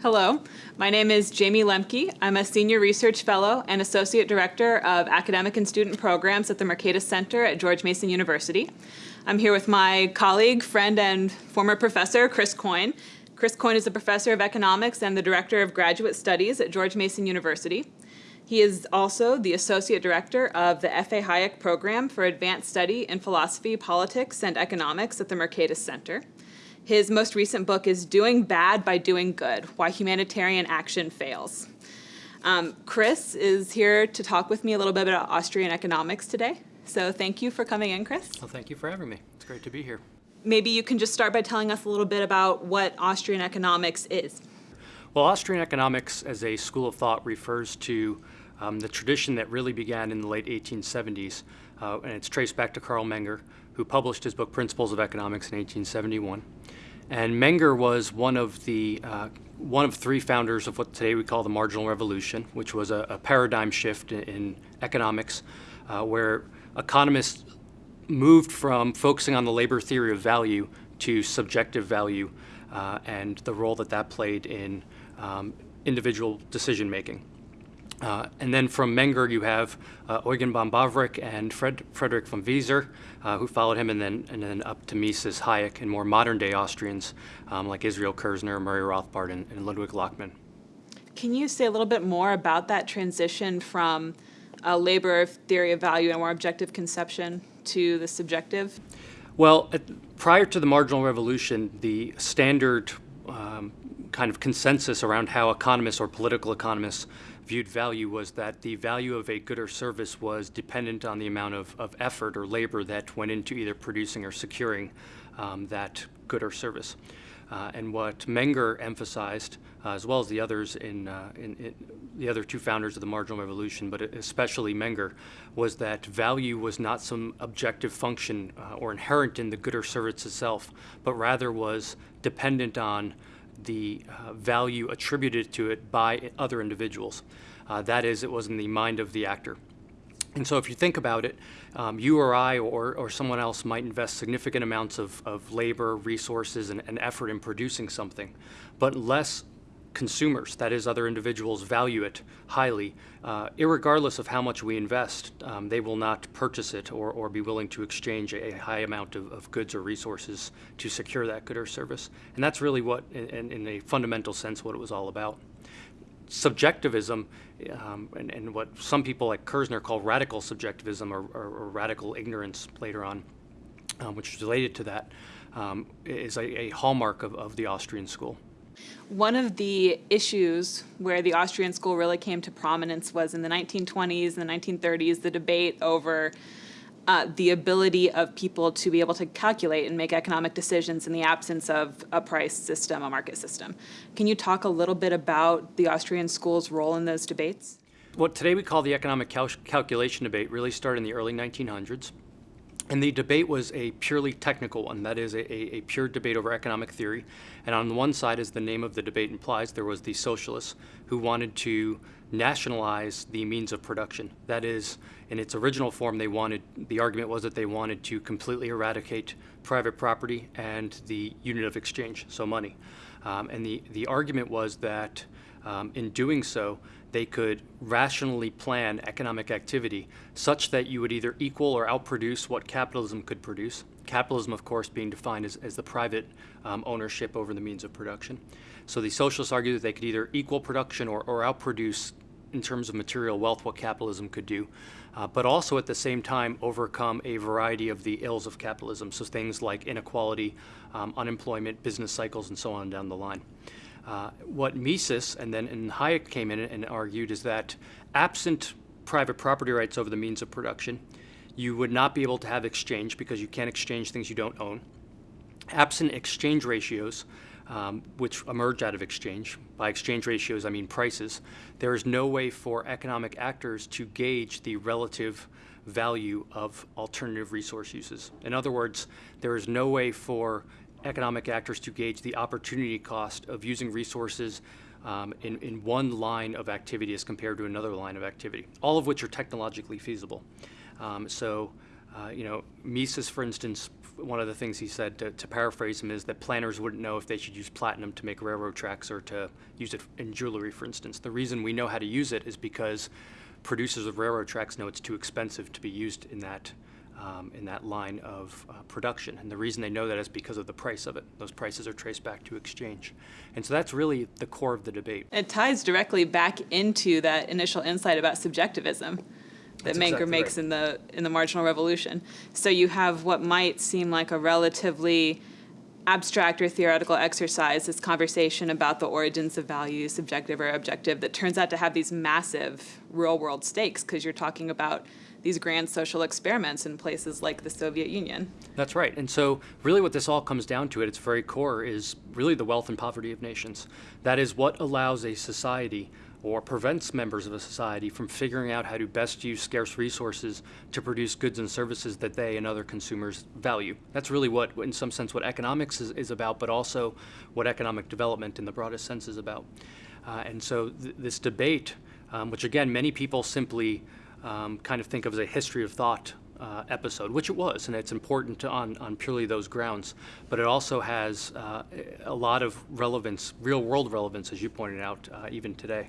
Hello, my name is Jayme Lemke. I'm a Senior Research Fellow and Associate Director of Academic and Student Programs at the Mercatus Center at George Mason University. I'm here with my colleague, friend, and former professor, Chris Coyne. Chris Coyne is a professor of economics and the Director of Graduate Studies at George Mason University. He is also the Associate Director of the F.A. Hayek Program for Advanced Study in Philosophy, Politics, and Economics at the Mercatus Center. His most recent book is Doing Bad by Doing Good, Why Humanitarian Action Fails. Um, Chris is here to talk with me a little bit about Austrian economics today. So thank you for coming in, Chris. Well, thank you for having me. It's great to be here. Maybe you can just start by telling us a little bit about what Austrian economics is. Well, Austrian economics as a school of thought refers to um, the tradition that really began in the late 1870s, uh, and it's traced back to Carl Menger, who published his book Principles of Economics in 1871. And Menger was one of the uh, one of three founders of what today we call the marginal revolution, which was a, a paradigm shift in, in economics, uh, where economists moved from focusing on the labor theory of value to subjective value uh, and the role that that played in um, individual decision making. Uh, and then from Menger, you have uh, Eugen von Bawerk and Fred, Frederick von Wieser, uh, who followed him, and then and then up to Mises, Hayek, and more modern-day Austrians um, like Israel Kirzner, Murray Rothbard, and, and, Ludwig Lachmann. Can you say a little bit more about that transition from a labor theory of value and more objective conception to the subjective? Well, at, prior to the marginal revolution, the standard um, kind of consensus around how economists or political economists viewed value was that the value of a good or service was dependent on the amount of, of effort or labor that went into either producing or securing um, that good or service. Uh, and what Menger emphasized, uh, as well as the others in, uh, in, in, the other two founders of the marginal revolution, but especially Menger, was that value was not some objective function uh, or inherent in the good or service itself, but rather was dependent on the uh, value attributed to it by other individuals. Uh, that is, it was in the mind of the actor. And so if you think about it, um, you or I or, or someone else might invest significant amounts of, of labor, resources, and, and effort in producing something, but less consumers, that is, other individuals, value it highly, uh, regardless of how much we invest, um, they will not purchase it or, or be willing to exchange a, high amount of, of, goods or resources to secure that good or service. And that's really what, in, in a fundamental sense, what it was all about. Subjectivism, um, and, and, what some people like Kirzner call radical subjectivism or, or, or radical ignorance later on, um, which is related to that, um, is a, a hallmark of, of the Austrian school. One of the issues where the Austrian school really came to prominence was in the 1920s and the 1930s, the debate over uh, the ability of people to be able to calculate and make economic decisions in the absence of a price system, a market system. Can you talk a little bit about the Austrian school's role in those debates? What today we call the economic cal calculation debate really started in the early 1900s. And the debate was a purely technical one, that is a, a, pure debate over economic theory. And on one side, as the name of the debate implies, there was the socialists who wanted to nationalize the means of production. That is, in its original form, they wanted, the argument was that they wanted to completely eradicate private property and the unit of exchange, so money. Um, and the, the argument was that um, in doing so, they could rationally plan economic activity such that you would either equal or outproduce what capitalism could produce. Capitalism, of course, being defined as, as the private um, ownership over the means of production. So the socialists argued that they could either equal production or, or outproduce in terms of material wealth what capitalism could do, uh, but also at the same time overcome a variety of the ills of capitalism, so things like inequality, um, unemployment, business cycles, and so on down the line. Uh, what Mises and then and Hayek came in and argued is that absent private property rights over the means of production, you would not be able to have exchange because you can't exchange things you don't own. Absent exchange ratios, um, which emerge out of exchange, by exchange ratios I mean prices, there is no way for economic actors to gauge the relative value of alternative resource uses. In other words, there is no way for economic actors to gauge the opportunity cost of using resources um, in, in one line of activity as compared to another line of activity, all of which are technologically feasible. Um, so, uh, you know, Mises, for instance, one of the things he said, to, to paraphrase him, is that planners wouldn't know if they should use platinum to make railroad tracks or to use it in jewelry, for instance. The reason we know how to use it is because producers of railroad tracks know it's too expensive to be used in that um, in that line of uh, production. And the reason they know that is because of the price of it. Those prices are traced back to exchange. And so that's really the core of the debate. It ties directly back into that initial insight about subjectivism that That's Menger exactly makes right. in the in the marginal revolution. So you have what might seem like a relatively abstract or theoretical exercise, this conversation about the origins of value, subjective or objective, that turns out to have these massive real world stakes because you're talking about these grand social experiments in places like the Soviet Union. That's right. And so, really, what this all comes down to at its very core is really the wealth and poverty of nations. That is what allows a society or prevents members of a society from figuring out how to best use scarce resources to produce goods and services that they and other consumers value. That's really what, in some sense, what economics is, is about, but also what economic development in the broadest sense is about. Uh, and so, th- this debate, um, which again, many people simply um, kind of think of as a history of thought uh, episode, which it was, and it's important on, on purely those grounds. But it also has uh, a lot of relevance, real world relevance, as you pointed out, uh, even today.